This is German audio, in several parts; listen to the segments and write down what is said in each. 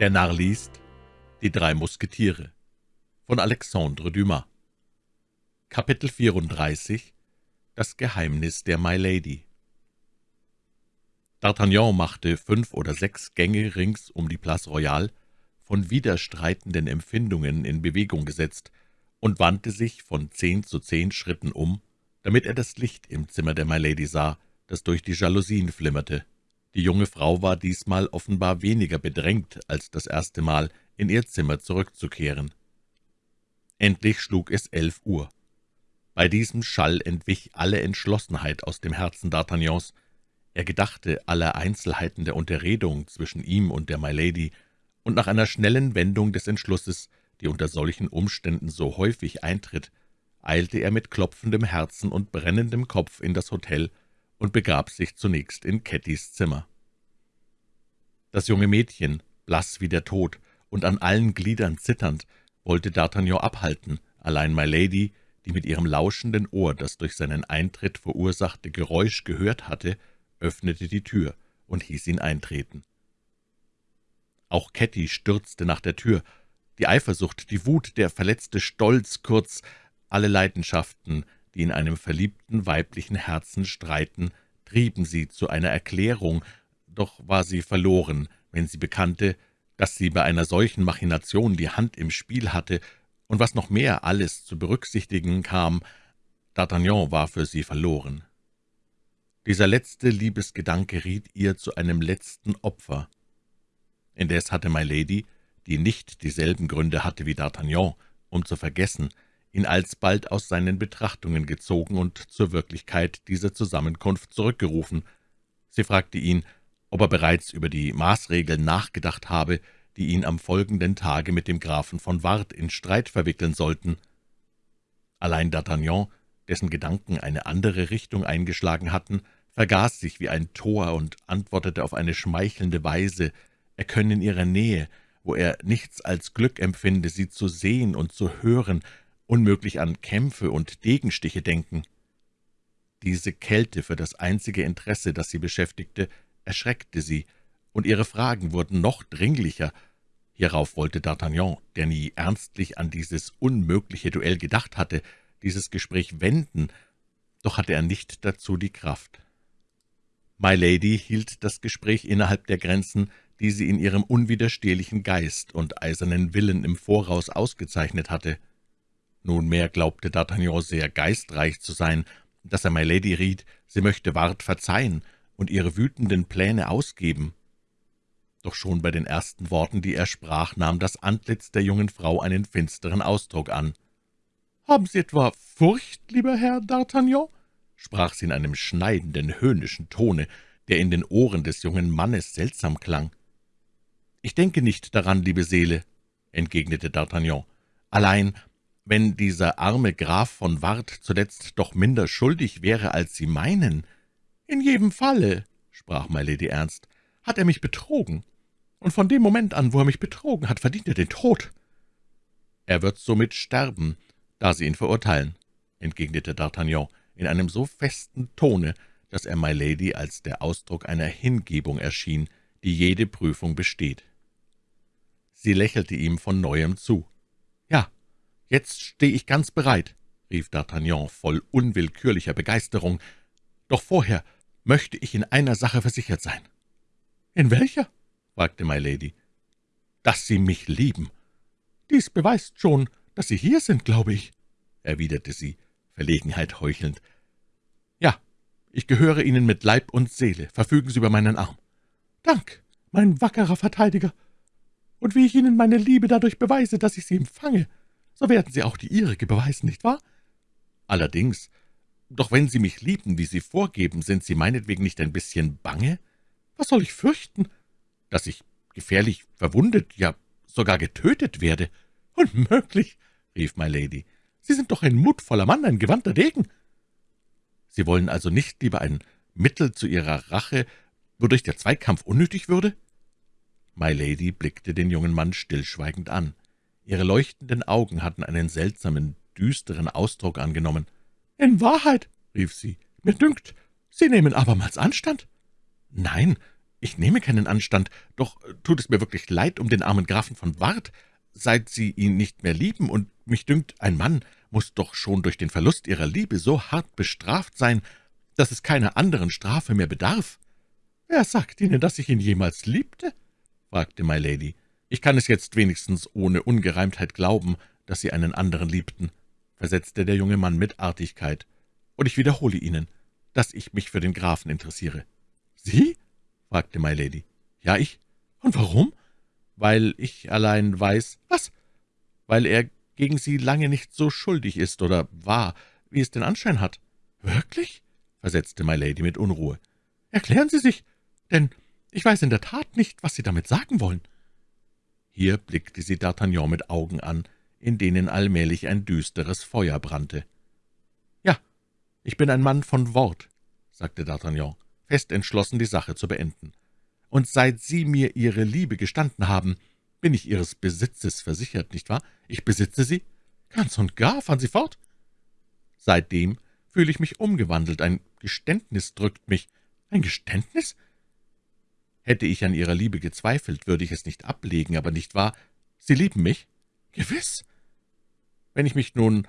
Der Narr liest Die drei Musketiere von Alexandre Dumas Kapitel 34 Das Geheimnis der My Lady D'Artagnan machte fünf oder sechs Gänge rings um die Place Royale, von widerstreitenden Empfindungen in Bewegung gesetzt, und wandte sich von zehn zu zehn Schritten um, damit er das Licht im Zimmer der My Lady sah, das durch die Jalousien flimmerte. Die junge Frau war diesmal offenbar weniger bedrängt als das erste Mal, in ihr Zimmer zurückzukehren. Endlich schlug es elf Uhr. Bei diesem Schall entwich alle Entschlossenheit aus dem Herzen D'Artagnans. Er gedachte aller Einzelheiten der Unterredung zwischen ihm und der My Lady, und nach einer schnellen Wendung des Entschlusses, die unter solchen Umständen so häufig eintritt, eilte er mit klopfendem Herzen und brennendem Kopf in das Hotel und begab sich zunächst in Cattys Zimmer. Das junge Mädchen, blass wie der Tod und an allen Gliedern zitternd, wollte D'Artagnan abhalten, allein My Lady, die mit ihrem lauschenden Ohr das durch seinen Eintritt verursachte Geräusch gehört hatte, öffnete die Tür und hieß ihn eintreten. Auch Ketty stürzte nach der Tür. Die Eifersucht, die Wut, der verletzte Stolz, kurz alle Leidenschaften, die in einem verliebten weiblichen Herzen streiten, trieben sie zu einer Erklärung, doch war sie verloren, wenn sie bekannte, dass sie bei einer solchen Machination die Hand im Spiel hatte, und was noch mehr alles zu berücksichtigen kam, D'Artagnan war für sie verloren. Dieser letzte Liebesgedanke riet ihr zu einem letzten Opfer. Indes hatte My Lady, die nicht dieselben Gründe hatte wie D'Artagnan, um zu vergessen, ihn alsbald aus seinen Betrachtungen gezogen und zur Wirklichkeit dieser Zusammenkunft zurückgerufen. Sie fragte ihn, ob er bereits über die Maßregeln nachgedacht habe, die ihn am folgenden Tage mit dem Grafen von Ward in Streit verwickeln sollten. Allein D'Artagnan, dessen Gedanken eine andere Richtung eingeschlagen hatten, vergaß sich wie ein Tor und antwortete auf eine schmeichelnde Weise, er könne in ihrer Nähe, wo er nichts als Glück empfinde, sie zu sehen und zu hören, unmöglich an Kämpfe und Degenstiche denken. Diese Kälte für das einzige Interesse, das sie beschäftigte, erschreckte sie, und ihre Fragen wurden noch dringlicher. Hierauf wollte D'Artagnan, der nie ernstlich an dieses unmögliche Duell gedacht hatte, dieses Gespräch wenden, doch hatte er nicht dazu die Kraft. My Lady hielt das Gespräch innerhalb der Grenzen, die sie in ihrem unwiderstehlichen Geist und eisernen Willen im Voraus ausgezeichnet hatte. Nunmehr glaubte D'Artagnan sehr geistreich zu sein, dass er My Lady riet, sie möchte Ward verzeihen und ihre wütenden Pläne ausgeben. Doch schon bei den ersten Worten, die er sprach, nahm das Antlitz der jungen Frau einen finsteren Ausdruck an. »Haben Sie etwa Furcht, lieber Herr D'Artagnan?« sprach sie in einem schneidenden, höhnischen Tone, der in den Ohren des jungen Mannes seltsam klang. »Ich denke nicht daran, liebe Seele«, entgegnete D'Artagnan. »Allein, wenn dieser arme Graf von Ward zuletzt doch minder schuldig wäre, als Sie meinen.« »In jedem Falle«, sprach My Lady ernst, »hat er mich betrogen, und von dem Moment an, wo er mich betrogen hat, verdient er den Tod.« »Er wird somit sterben, da Sie ihn verurteilen«, entgegnete D'Artagnan in einem so festen Tone, dass er My Lady als der Ausdruck einer Hingebung erschien, die jede Prüfung besteht. Sie lächelte ihm von Neuem zu. »Ja, »Jetzt stehe ich ganz bereit«, rief D'Artagnan voll unwillkürlicher Begeisterung, »doch vorher möchte ich in einer Sache versichert sein.« »In welcher?« fragte My Lady. »Dass Sie mich lieben. Dies beweist schon, dass Sie hier sind, glaube ich«, erwiderte sie, Verlegenheit heuchelnd. »Ja, ich gehöre Ihnen mit Leib und Seele. Verfügen Sie über meinen Arm.« »Dank, mein wackerer Verteidiger. Und wie ich Ihnen meine Liebe dadurch beweise, dass ich sie empfange, so werden Sie auch die Ihrige beweisen, nicht wahr?« »Allerdings. Doch wenn Sie mich lieben, wie Sie vorgeben, sind Sie meinetwegen nicht ein bisschen bange? Was soll ich fürchten? Dass ich gefährlich verwundet, ja sogar getötet werde? Unmöglich!« rief My Lady. »Sie sind doch ein mutvoller Mann, ein gewandter Degen.« »Sie wollen also nicht lieber ein Mittel zu Ihrer Rache, wodurch der Zweikampf unnötig würde?« My Lady blickte den jungen Mann stillschweigend an. Ihre leuchtenden Augen hatten einen seltsamen, düsteren Ausdruck angenommen. »In Wahrheit«, rief sie, »mir dünkt, Sie nehmen abermals Anstand?« »Nein, ich nehme keinen Anstand, doch tut es mir wirklich leid um den armen Grafen von Ward, seit Sie ihn nicht mehr lieben, und mich dünkt, ein Mann muss doch schon durch den Verlust Ihrer Liebe so hart bestraft sein, dass es keiner anderen Strafe mehr bedarf.« »Wer sagt Ihnen, dass ich ihn jemals liebte?« fragte My Lady. »Ich kann es jetzt wenigstens ohne Ungereimtheit glauben, dass Sie einen anderen liebten«, versetzte der junge Mann mit Artigkeit. »Und ich wiederhole Ihnen, dass ich mich für den Grafen interessiere.« »Sie?« fragte My Lady. »Ja, ich. Und warum?« »Weil ich allein weiß...« »Was?« »Weil er gegen Sie lange nicht so schuldig ist oder war, wie es den Anschein hat.« »Wirklich?« versetzte My Lady mit Unruhe. »Erklären Sie sich, denn ich weiß in der Tat nicht, was Sie damit sagen wollen.« Hier blickte sie D'Artagnan mit Augen an, in denen allmählich ein düsteres Feuer brannte. »Ja, ich bin ein Mann von Wort«, sagte D'Artagnan, fest entschlossen, die Sache zu beenden. »Und seit Sie mir Ihre Liebe gestanden haben, bin ich Ihres Besitzes versichert, nicht wahr? Ich besitze Sie? Ganz und gar, fahren Sie fort!« »Seitdem fühle ich mich umgewandelt, ein Geständnis drückt mich.« »Ein Geständnis?« Hätte ich an Ihrer Liebe gezweifelt, würde ich es nicht ablegen, aber nicht wahr? Sie lieben mich?« »Gewiss.« »Wenn ich mich nun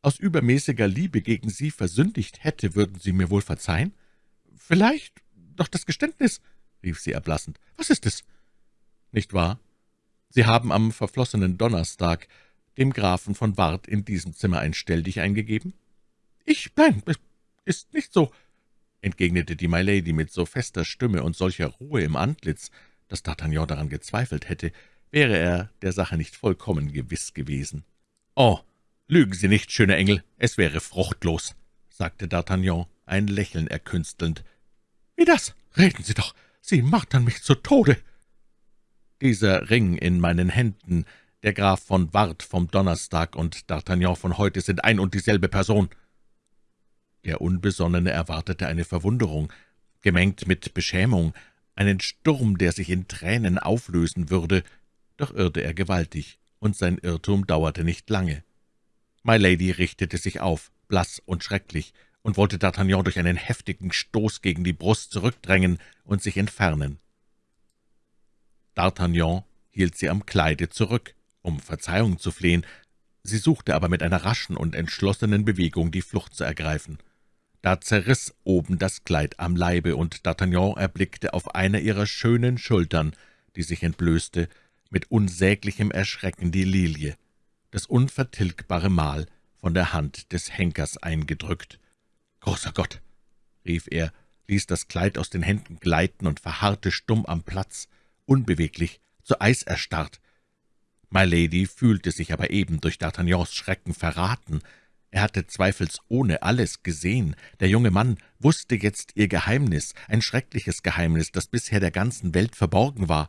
aus übermäßiger Liebe gegen Sie versündigt hätte, würden Sie mir wohl verzeihen?« »Vielleicht, doch das Geständnis«, rief sie erblassend. »Was ist es?« »Nicht wahr? Sie haben am verflossenen Donnerstag dem Grafen von Ward in diesem Zimmer ein Stelldich eingegeben?« »Ich? Nein, es ist nicht so«, entgegnete die My Lady mit so fester Stimme und solcher Ruhe im Antlitz, dass D'Artagnan daran gezweifelt hätte, wäre er der Sache nicht vollkommen gewiss gewesen. »Oh, lügen Sie nicht, schöner Engel, es wäre fruchtlos«, sagte D'Artagnan, ein Lächeln erkünstelnd. »Wie das? Reden Sie doch, Sie martern mich zu Tode!« »Dieser Ring in meinen Händen, der Graf von Ward vom Donnerstag und D'Artagnan von heute sind ein und dieselbe Person.« Der Unbesonnene erwartete eine Verwunderung, gemengt mit Beschämung, einen Sturm, der sich in Tränen auflösen würde, doch irrte er gewaltig, und sein Irrtum dauerte nicht lange. My Lady richtete sich auf, blass und schrecklich, und wollte D'Artagnan durch einen heftigen Stoß gegen die Brust zurückdrängen und sich entfernen. D'Artagnan hielt sie am Kleide zurück, um Verzeihung zu flehen, sie suchte aber mit einer raschen und entschlossenen Bewegung die Flucht zu ergreifen. Da zerriss oben das Kleid am Leibe, und D'Artagnan erblickte auf einer ihrer schönen Schultern, die sich entblößte, mit unsäglichem Erschrecken die Lilie, das unvertilgbare Mal, von der Hand des Henkers eingedrückt. »Großer Gott!« rief er, ließ das Kleid aus den Händen gleiten und verharrte stumm am Platz, unbeweglich, zu Eis erstarrt. My Lady fühlte sich aber eben durch D'Artagnans Schrecken verraten. Er hatte zweifelsohne alles gesehen. Der junge Mann wusste jetzt ihr Geheimnis, ein schreckliches Geheimnis, das bisher der ganzen Welt verborgen war.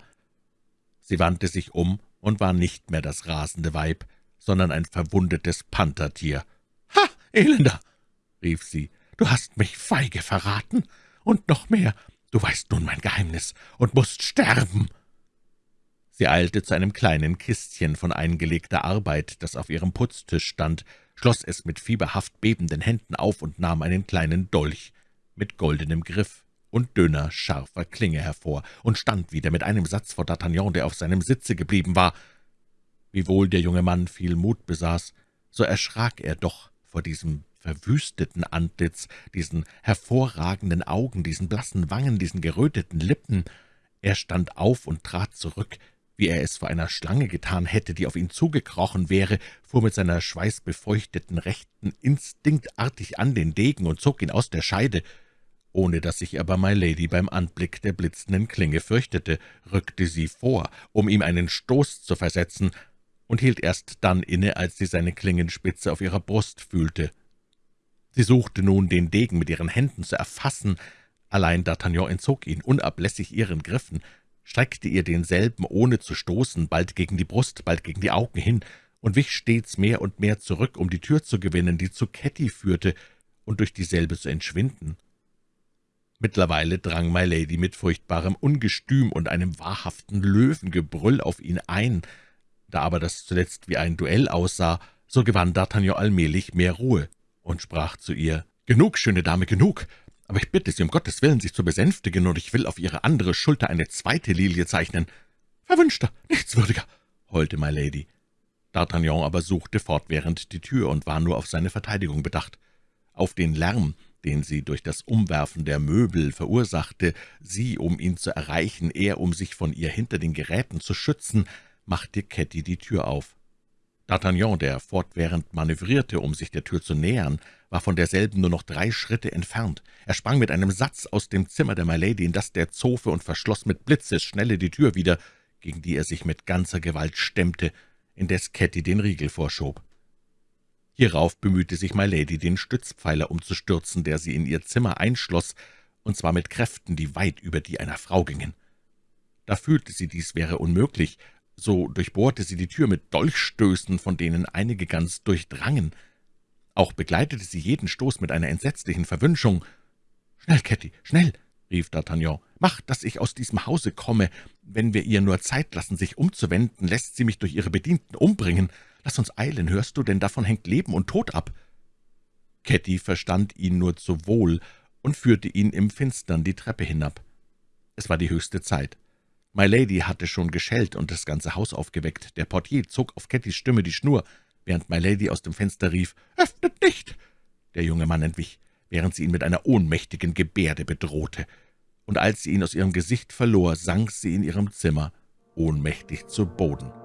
Sie wandte sich um und war nicht mehr das rasende Weib, sondern ein verwundetes Panthertier. »Ha, Elender!« rief sie, »du hast mich feige verraten, und noch mehr, du weißt nun mein Geheimnis und musst sterben!« Sie eilte zu einem kleinen Kistchen von eingelegter Arbeit, das auf ihrem Putztisch stand, schloss es mit fieberhaft bebenden Händen auf und nahm einen kleinen Dolch mit goldenem Griff und dünner, scharfer Klinge hervor und stand wieder mit einem Satz vor D'Artagnan, der auf seinem Sitze geblieben war. Wiewohl der junge Mann viel Mut besaß, so erschrak er doch vor diesem verwüsteten Antlitz, diesen hervorragenden Augen, diesen blassen Wangen, diesen geröteten Lippen. Er stand auf und trat zurück, wie er es vor einer Schlange getan hätte, die auf ihn zugekrochen wäre, fuhr mit seiner schweißbefeuchteten Rechten instinktartig an den Degen und zog ihn aus der Scheide. Ohne dass sich aber My Lady beim Anblick der blitzenden Klinge fürchtete, rückte sie vor, um ihm einen Stoß zu versetzen, und hielt erst dann inne, als sie seine Klingenspitze auf ihrer Brust fühlte. Sie suchte nun, den Degen mit ihren Händen zu erfassen, allein D'Artagnan entzog ihn unablässig ihren Griffen, streckte ihr denselben, ohne zu stoßen, bald gegen die Brust, bald gegen die Augen hin, und wich stets mehr und mehr zurück, um die Tür zu gewinnen, die zu Ketty führte, und durch dieselbe zu entschwinden. Mittlerweile drang My Lady mit furchtbarem Ungestüm und einem wahrhaften Löwengebrüll auf ihn ein. Da aber das zuletzt wie ein Duell aussah, so gewann D'Artagnan allmählich mehr Ruhe und sprach zu ihr, »Genug, schöne Dame, genug! Aber ich bitte Sie um Gottes Willen, sich zu besänftigen, und ich will auf Ihre andere Schulter eine zweite Lilie zeichnen.« »Verwünschter, nichtswürdiger«, heulte My Lady. D'Artagnan aber suchte fortwährend die Tür und war nur auf seine Verteidigung bedacht. Auf den Lärm, den sie durch das Umwerfen der Möbel verursachte, sie, um ihn zu erreichen, er, um sich von ihr hinter den Geräten zu schützen, machte Ketty die Tür auf. D'Artagnan, der fortwährend manövrierte, um sich der Tür zu nähern, war von derselben nur noch drei Schritte entfernt. Er sprang mit einem Satz aus dem Zimmer der Milady in das der Zofe und verschloss mit Blitzesschnelle die Tür wieder, gegen die er sich mit ganzer Gewalt stemmte, indes Ketty den Riegel vorschob. Hierauf bemühte sich Milady, den Stützpfeiler umzustürzen, der sie in ihr Zimmer einschloss, und zwar mit Kräften, die weit über die einer Frau gingen. Da fühlte sie, dies wäre unmöglich, so durchbohrte sie die Tür mit Dolchstößen, von denen einige ganz durchdrangen. Auch begleitete sie jeden Stoß mit einer entsetzlichen Verwünschung. »Schnell, Ketty, schnell!« rief D'Artagnan. »Mach, dass ich aus diesem Hause komme. Wenn wir ihr nur Zeit lassen, sich umzuwenden, lässt sie mich durch ihre Bedienten umbringen. Lass uns eilen, hörst du, denn davon hängt Leben und Tod ab.« Ketty verstand ihn nur zu wohl und führte ihn im Finstern die Treppe hinab. Es war die höchste Zeit. My Lady hatte schon geschellt und das ganze Haus aufgeweckt. Der Portier zog auf Kettys Stimme die Schnur, während My Lady aus dem Fenster rief, »Öffnet nicht!« Der junge Mann entwich, während sie ihn mit einer ohnmächtigen Gebärde bedrohte. Und als sie ihn aus ihrem Gesicht verlor, sank sie in ihrem Zimmer ohnmächtig zu Boden.